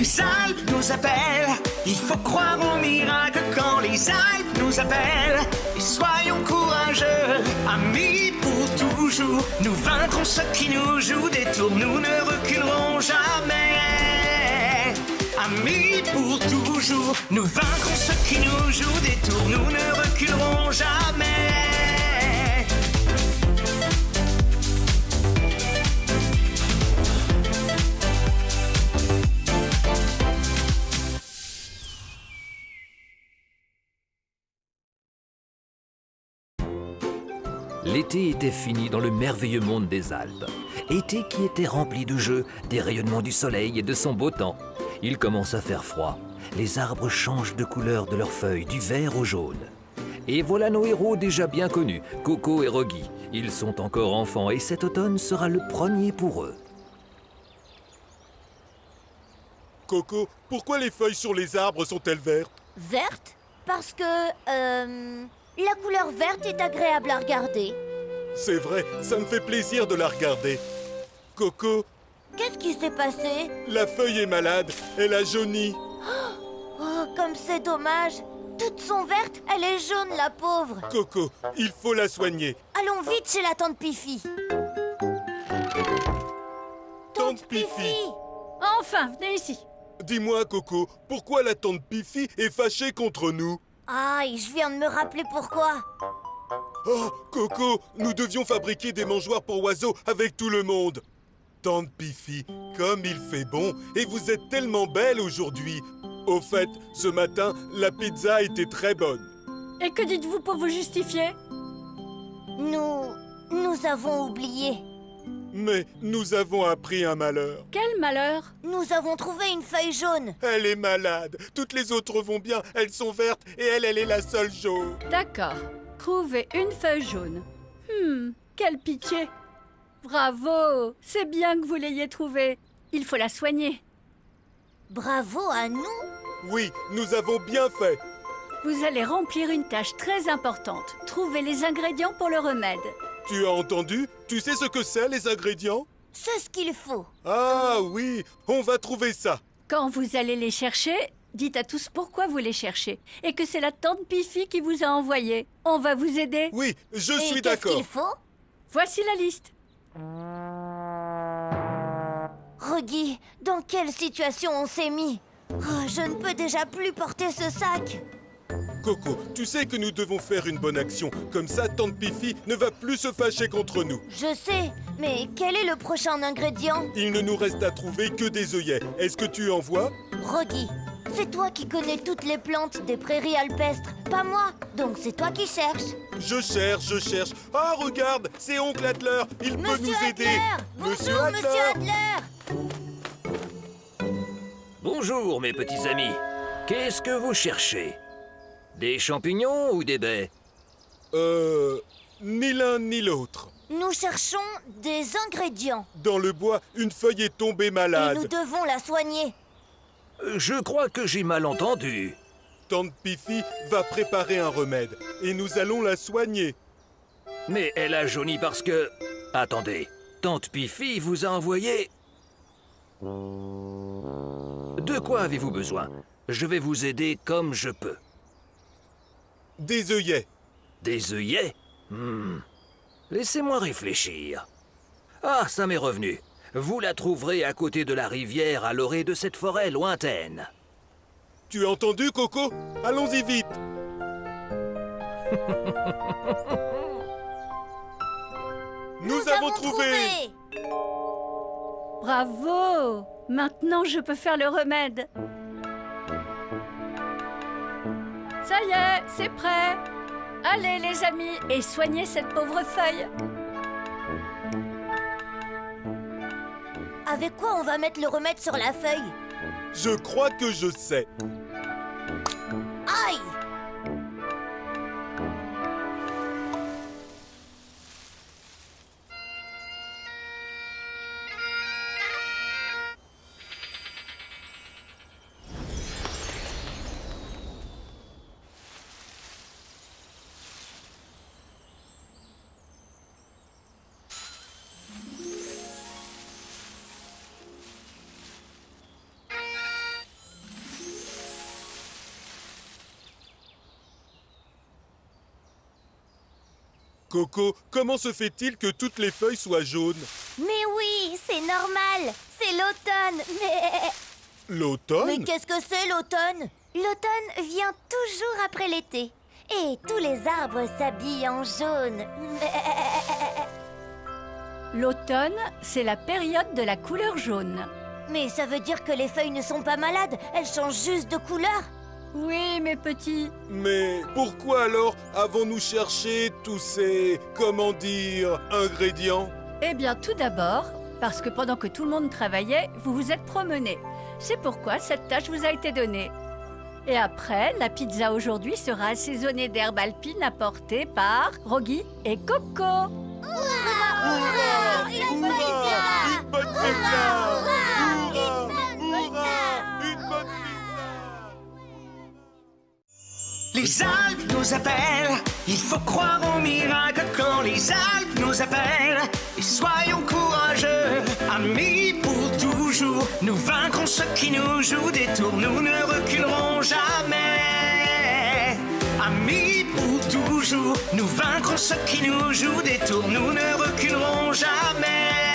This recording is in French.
les Alpes nous appellent. Il faut croire au miracle quand les Alpes nous appellent. Et soyons courageux, amis pour toujours. Nous vaincrons ceux qui nous jouent des tours, nous ne reculerons jamais. Amis pour toujours, nous vaincrons ceux qui nous jouent des tours, nous ne reculerons jamais. L'été était fini dans le merveilleux monde des Alpes. Été qui était rempli de jeux, des rayonnements du soleil et de son beau temps. Il commence à faire froid. Les arbres changent de couleur de leurs feuilles, du vert au jaune. Et voilà nos héros déjà bien connus, Coco et Rogi. Ils sont encore enfants et cet automne sera le premier pour eux. Coco, pourquoi les feuilles sur les arbres sont-elles vertes? Verte Parce que... Euh, la couleur verte est agréable à regarder. C'est vrai, ça me fait plaisir de la regarder. Coco, Qu'est-ce qui s'est passé? la feuille est malade, elle a jauni. Oh, comme c'est dommage Toutes sont vertes, elle est jaune, la pauvre Coco, il faut la soigner. Allons vite chez la tante Pifi Tante Pifi Enfin, venez ici. Dis-moi, Coco, pourquoi la tante Pifi est fâchée contre nous? Aïe, je viens de me rappeler pourquoi Oh, Coco, nous devions fabriquer des mangeoires pour oiseaux avec tout le monde. Tante Pifi, comme il fait bon, et vous êtes tellement belle aujourd'hui. Au fait, ce matin, la pizza était très bonne. Et que dites-vous pour vous justifier? Nous... nous avons oublié. Mais nous avons appris un malheur. Quel malheur? Nous avons trouvé une feuille jaune. Elle est malade. Toutes les autres vont bien, elles sont vertes, et elle, elle est la seule jaune. D'accord. Trouver une feuille jaune. Hmm, quelle pitié. Bravo C'est bien que vous l'ayez trouvée. Il faut la soigner. Bravo à nous Oui, nous avons bien fait. Vous allez remplir une tâche très importante. Trouver les ingrédients pour le remède. Tu as entendu? Tu sais ce que c'est, les ingrédients? C'est ce qu'il faut. Ah oui, on va trouver ça. Quand vous allez les chercher, dites à tous pourquoi vous les cherchez et que c'est la tante Pifi qui vous a envoyé. On va vous aider. Oui, je Et suis qu'est-ce d'accord. qu'il faut? Voici la liste. Reggie, dans quelle situation on s'est mis? Oh, Je ne peux déjà plus porter ce sac. Coco, tu sais que nous devons faire une bonne action. Comme ça, Tante Pifi ne va plus se fâcher contre nous. Je sais, mais quel est le prochain ingrédient? Il ne nous reste à trouver que des œillets. Est-ce que tu en vois? Rogi, c'est toi qui connais toutes les plantes des prairies alpestres, pas moi. Donc c'est toi qui cherches. Je cherche, je cherche. Ah, regarde, c'est Oncle Adler. Il peut Monsieur nous aider. Adler Bonjour, Monsieur Adler Bonjour mes petits amis. Qu'est-ce que vous cherchez? Des champignons ou des baies? Euh... Ni l'un ni l'autre. Nous cherchons des ingrédients. Dans le bois, une feuille est tombée Et malade. nous devons la soigner. Je crois que j'ai mal entendu. Tante Pifi va préparer un remède. Et nous allons la soigner. Mais elle a jauni parce que... Attendez, Tante Pifi vous a envoyé... De quoi avez-vous besoin? Je vais vous aider comme je peux. Des œillets. Des œillets? Hmm. Laissez-moi réfléchir. Ah, ça m'est revenu. Vous la trouverez à côté de la rivière à l'orée de cette forêt lointaine. Tu as entendu, Coco? Allons-y vite. Nous, avons trouvé. Bravo Maintenant, je peux faire le remède. Ça y est, c'est prêt. Allez, les amis, et soignez cette pauvre feuille. Avec quoi on va mettre le remède sur la feuille? Je crois que je sais. Coco, comment se fait-il que toutes les feuilles soient jaunes Mais oui, c'est normal. C'est l'automne. Mais... L'automne Mais qu'est-ce que c'est l'automne? L'automne vient toujours après l'été. Et tous les arbres s'habillent en jaune. L'automne, c'est la période de la couleur jaune. Mais ça veut dire que les feuilles ne sont pas malades, elles changent juste de couleur. Oui, mes petits. Mais pourquoi alors avons-nous cherché tous ces, comment dire, ingrédients? Eh bien, tout d'abord, parce que pendant que tout le monde travaillait, vous vous êtes promenés. C'est pourquoi cette tâche vous a été donnée. Et après, la pizza aujourd'hui sera assaisonnée d'herbes alpines apportées par Rogi et Coco. Hurrah Une bonne pizza Les Alpes nous appellent, il faut croire au miracle quand les Alpes nous appellent. Et soyons courageux, amis pour toujours. Nous vaincrons ceux qui nous jouent des tours, nous ne reculerons jamais. Amis pour toujours, nous vaincrons ceux qui nous jouent des tours, nous ne reculerons jamais.